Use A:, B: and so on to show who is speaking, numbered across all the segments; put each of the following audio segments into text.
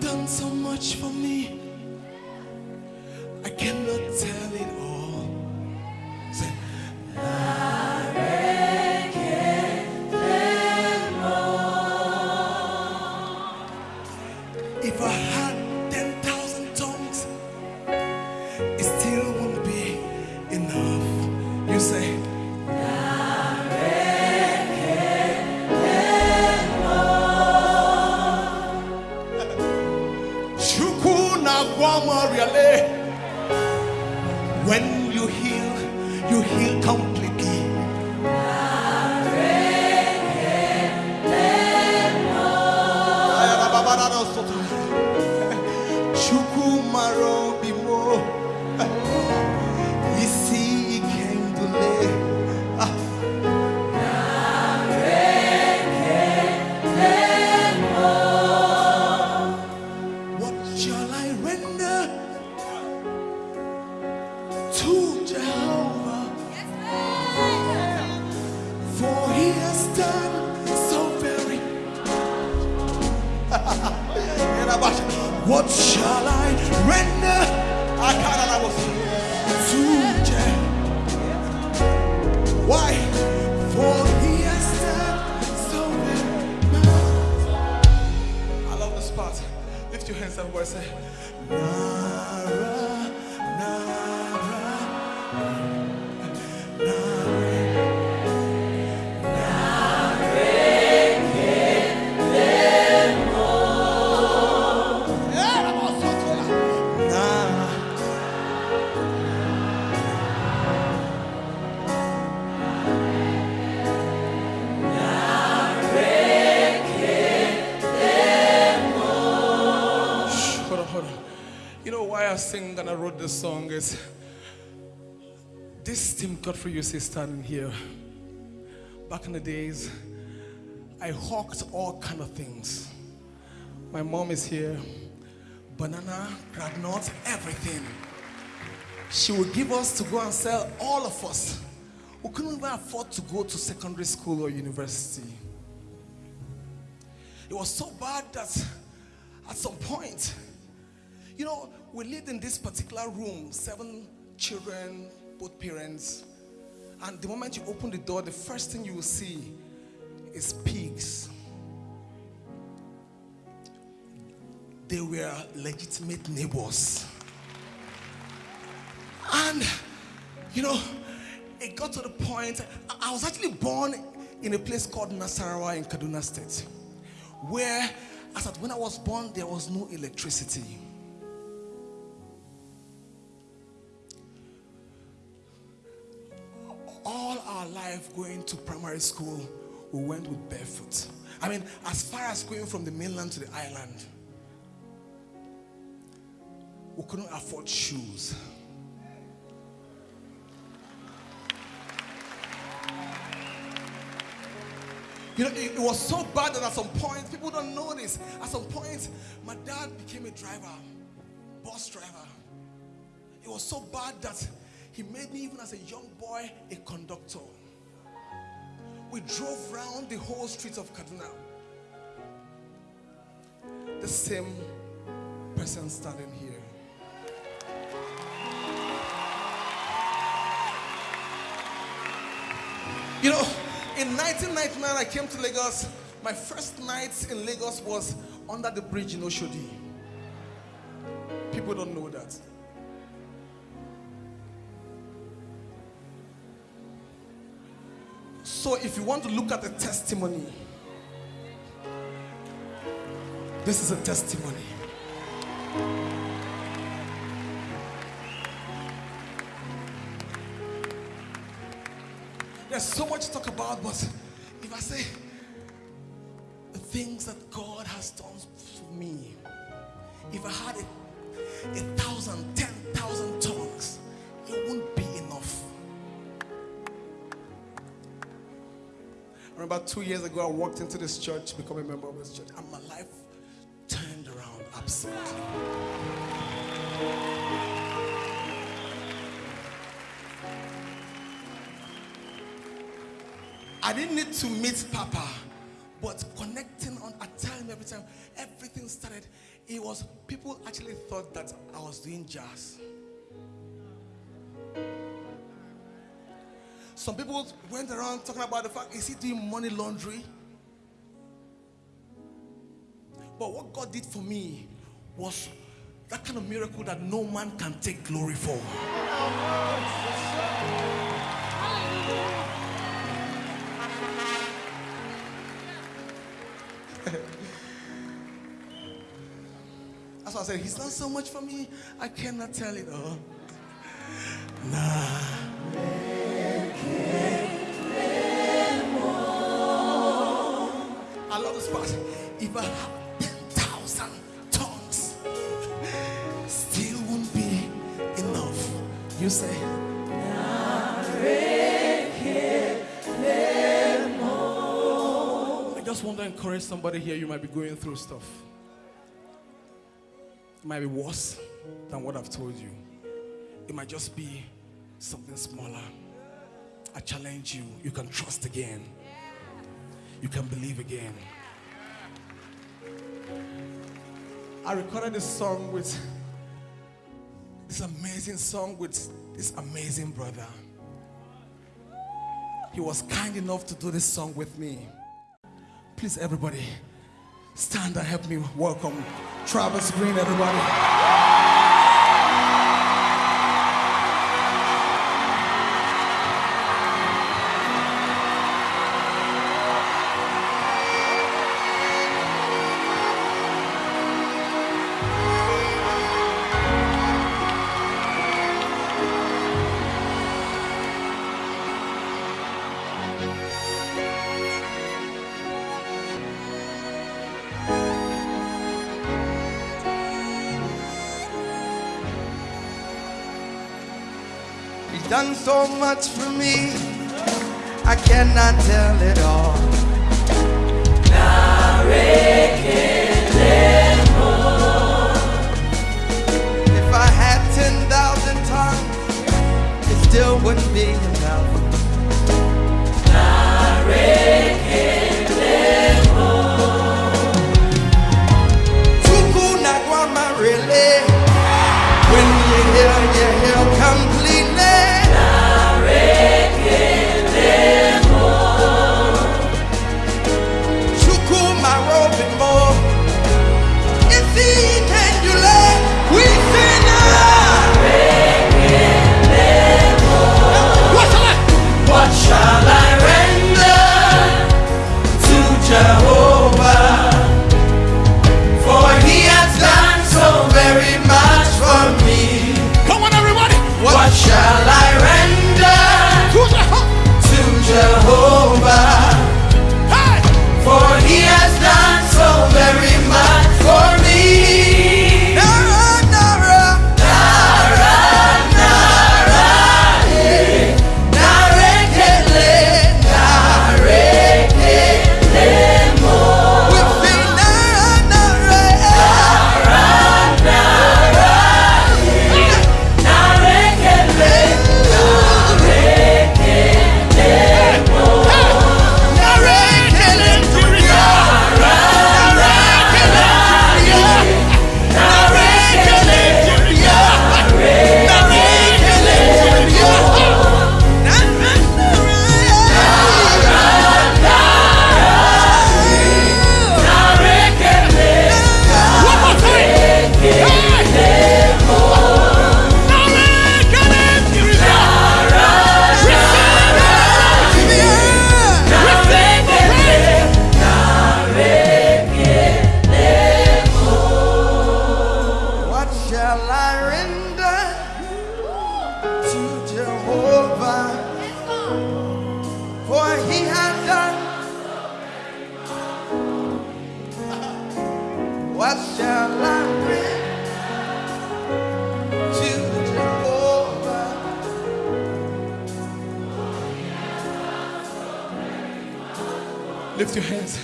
A: done so much for me. I cannot tell it all. Say, if I had what shall I render? I can't to Jehovah. Why? For he has done so very. I love this part. Lift your hands up and say, this song is this Tim Godfrey you see standing here. Back in the days, I hawked all kind of things. My mom is here, banana, granite, everything. She would give us to go and sell all of us. We couldn't even afford to go to secondary school or university. It was so bad that at some point, you know, we lived in this particular room, seven children, both parents. And the moment you open the door, the first thing you will see is pigs. They were legitimate neighbors. And, you know, it got to the point, I- was actually born in a place called Nasarawa in Kaduna State, where, as at when I was born, there was no electricity. Going to primary school, we went with barefoot. I mean, as far as going from the mainland to the island, we couldn't afford shoes. You know, it, it was so bad that at some point, people don't know this. At some point, my dad became a driver, bus driver. It was so bad that he made me, even as a young boy, a conductor. We drove round the whole streets of Kaduna. The same person standing here. You know, in 1999, I came to Lagos. My first night in Lagos was under the bridge in Oshodi. People don't know that. So, if you want to look at the testimony, this is a testimony. There's so much to talk about, but if I say the things that God has done for me, if I had a, a thousand, ten thousand tongues, it wouldn't be I remember two years ago, I walked into this church, to become a member of this church, and my life turned around absolutely. I didn't need to meet Papa, but connecting on, a time every time, everything started it was people actually thought that I was doing jazz. Some people went around talking about the fact is he doing money laundry? But what God did for me was that kind of miracle that no man can take glory for. That's why I said, He's done so much for me, I cannot tell it all. Nah. I love this part. If I have 10,000 tongues, still won't be enough. You say, I just want to encourage somebody here. You might be going through stuff. It might be worse than what I've told you. It might just be something smaller. I challenge you. You can trust again. You can believe again. I recorded this song with this amazing song with this amazing brother. He was kind enough to do this song with me. Please, everybody, stand and help me welcome Travis Green, everybody.
B: He's done so much for me, I cannot tell it all. If I had 10,000 tongues, it still wouldn't be shall I render to Jehovah? For he has done. What shall I render to Jehovah?
A: Lift your hands.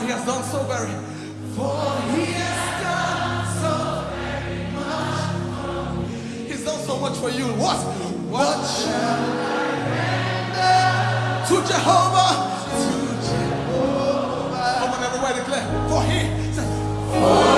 A: for he has done so very for he has done so very much. He's done so much for you. What? What, what shall I render to Jehovah? To Jehovah. Come on, everybody declare. For he. For